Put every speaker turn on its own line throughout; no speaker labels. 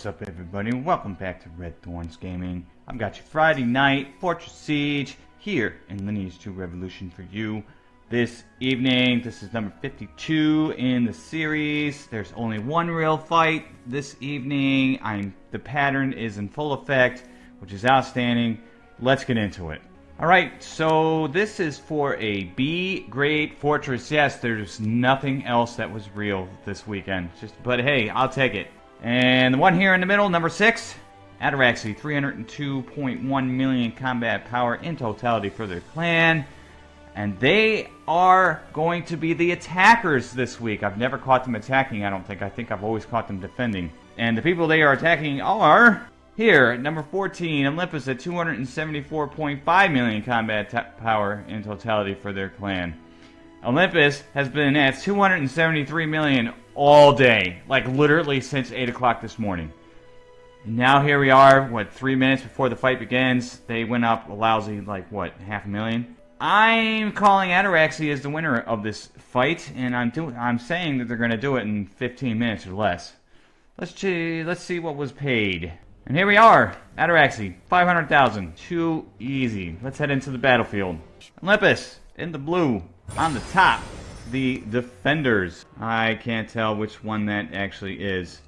What's up everybody? Welcome back to Red Thorns Gaming. I've got you Friday night, Fortress Siege, here in Lineage 2 Revolution for you this evening. This is number 52 in the series. There's only one real fight this evening. I'm The pattern is in full effect, which is outstanding. Let's get into it. Alright, so this is for a B grade fortress. Yes, there's nothing else that was real this weekend. Just, But hey, I'll take it. And the one here in the middle, number six, Ataraxy, 302.1 million combat power in totality for their clan. And they are going to be the attackers this week. I've never caught them attacking, I don't think. I think I've always caught them defending. And the people they are attacking are... Here, number 14, Olympus at 274.5 million combat power in totality for their clan. Olympus has been at 273 million all day, like literally since 8 o'clock this morning. And now here we are, what, three minutes before the fight begins. They went up a lousy, like, what, half a million? I'm calling Ataraxy as the winner of this fight, and I'm doing, I'm saying that they're going to do it in 15 minutes or less. Let's see, let's see what was paid. And here we are, Ataraxy, 500,000. Too easy. Let's head into the battlefield. Olympus, in the blue, on the top the Defenders. I can't tell which one that actually is.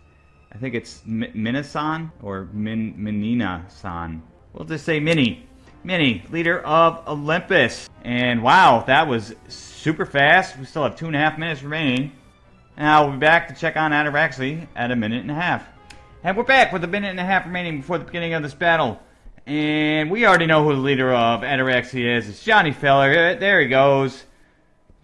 I think it's M Minasan or Min Minina-san. We'll just say Mini. Mini, leader of Olympus. And wow, that was super fast. We still have two and a half minutes remaining. Now we'll be back to check on Ataraxy at a minute and a half. And we're back with a minute and a half remaining before the beginning of this battle. And we already know who the leader of Ataraxy is. It's Johnny Feller. Uh, there he goes.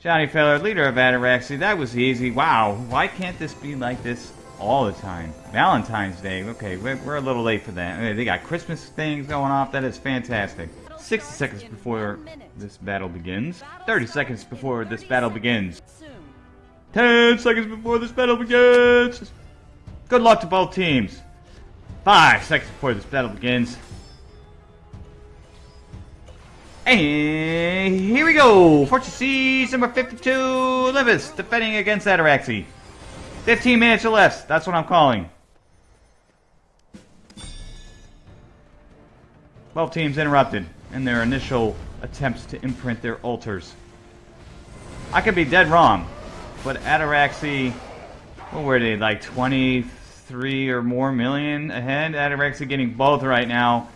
Johnny Feller, leader of Ataraxy. That was easy. Wow. Why can't this be like this all the time? Valentine's Day. Okay, we're, we're a little late for that. They got Christmas things going off. That is fantastic. 60 seconds before this battle begins. 30 seconds before this battle begins. 10 seconds before this battle begins. Good luck to both teams. 5 seconds before this battle begins. And go! Fortress Siege number 52, Olympus, defending against Ataraxy. 15 minutes or less, that's what I'm calling. Both teams interrupted in their initial attempts to imprint their altars. I could be dead wrong, but Ataraxy, oh, what were they, like 23 or more million ahead? Ataraxy getting both right now.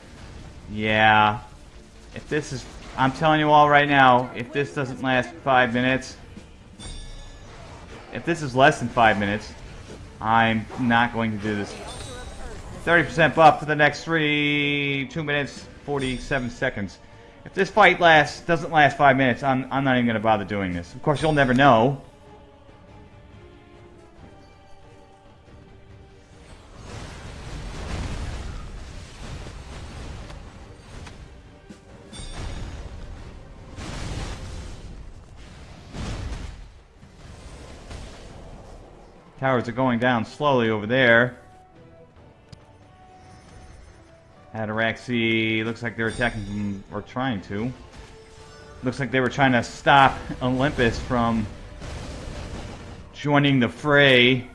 Yeah. If this is I'm telling you all right now, if this doesn't last five minutes, if this is less than five minutes, I'm not going to do this. 30% buff for the next three, two minutes, 47 seconds. If this fight lasts, doesn't last five minutes, I'm, I'm not even going to bother doing this. Of course, you'll never know. Towers are going down slowly over there. Ataraxy looks like they're attacking or trying to. Looks like they were trying to stop Olympus from joining the fray.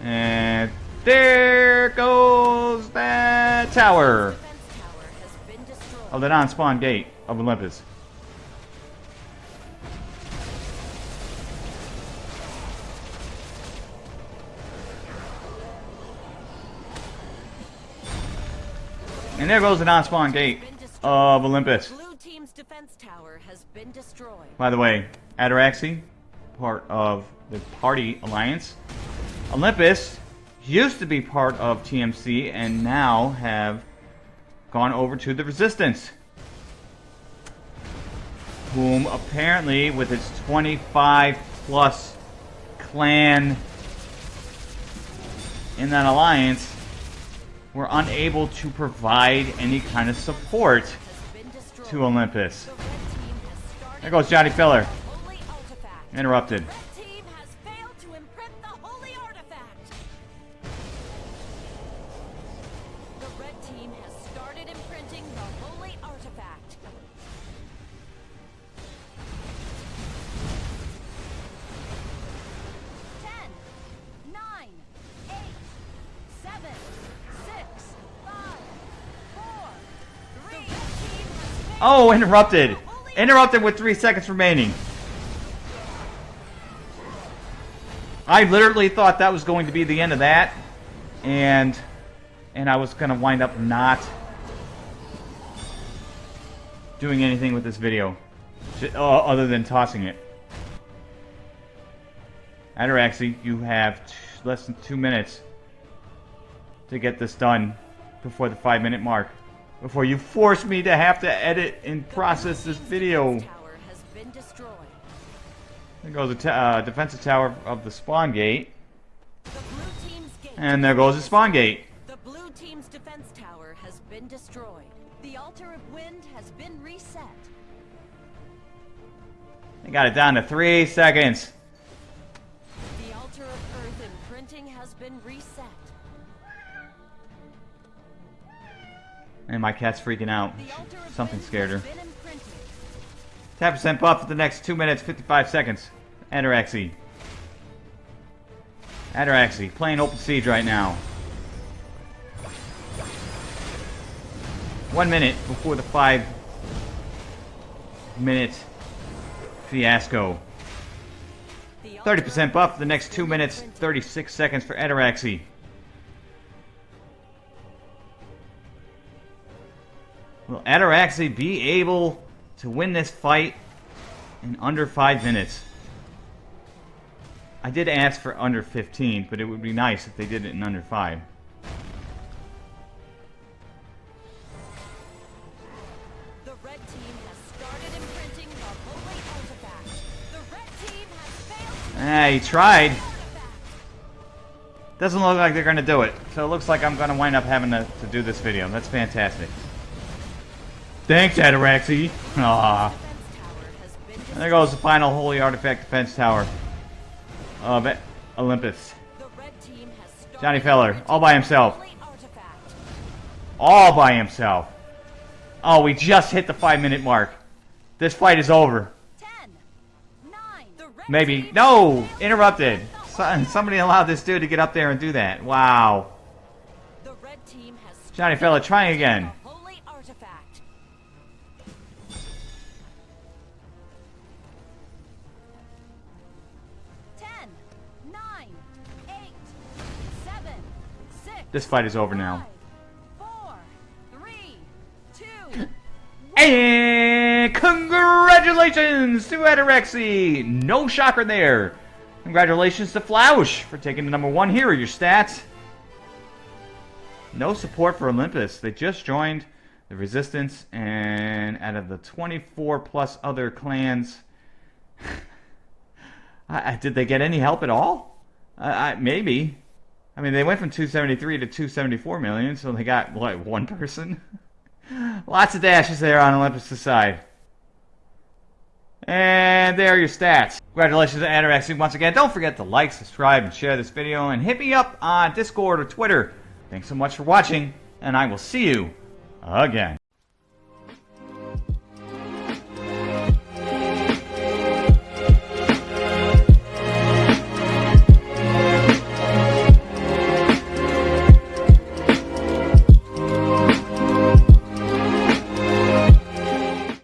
And there goes that tower of the non-spawn gate of Olympus. And there goes the non-spawn gate of Olympus. By the way, Ataraxy, part of the Party Alliance. Olympus used to be part of TMC and now have gone over to the Resistance. Whom apparently, with its 25 plus clan in that alliance, were unable to provide any kind of support to Olympus. There goes Johnny Feller. Interrupted. Oh, interrupted. Interrupted with three seconds remaining. I literally thought that was going to be the end of that. And and I was going to wind up not doing anything with this video. uh, Other than tossing it. Ataraxy, you have less than two minutes to get this done before the five minute mark. Before you force me to have to edit and process this video. There goes the uh, defensive tower of the spawn gate. And there goes the spawn gate.
The blue team's defense tower has been destroyed. The altar of wind has been reset.
They got it down to three seconds. And my cat's freaking out. Something scared her.
has been imprinted.
10% buff for the next 2 minutes 55 seconds. Ataraxy. Ataraxy, playing open siege right now. One minute before the five minute fiasco. 30% buff for the next 2 minutes 36 seconds for Ataraxy. Will Ataraxy be able to win this fight in under 5 minutes? I did ask for under 15, but it would be nice if they did it in under 5.
The red team has started imprinting the holy artifact. The red team has failed to
Ah, he tried. Doesn't look like they're going to do it. So it looks like I'm going to wind up having to, to do this video. That's fantastic. Thanks, Ataraxy. And there goes the final Holy Artifact Defense Tower of Olympus. Johnny Feller, all by himself. All by himself. Oh, we just hit the five minute mark. This fight is over. Maybe. No! Interrupted. Somebody allowed this dude to get up there and do that. Wow. Johnny Feller, trying again. This fight is over now.
five, four, three, two,
And congratulations to Ataraxy! No shocker there. Congratulations to Flausch for taking the number one. Here are your stats. No support for Olympus. They just joined the Resistance, and out of the 24 plus other clans, I, I- did they get any help at all? I, I, maybe. I mean, they went from 273 to 274 million, so they got, what, one person? Lots of dashes there on Olympus' side. And there are your stats. Congratulations to Ataraxy once again. Don't forget to like, subscribe, and share this video, and hit me up on Discord or Twitter. Thanks so much for watching, and I will see you again.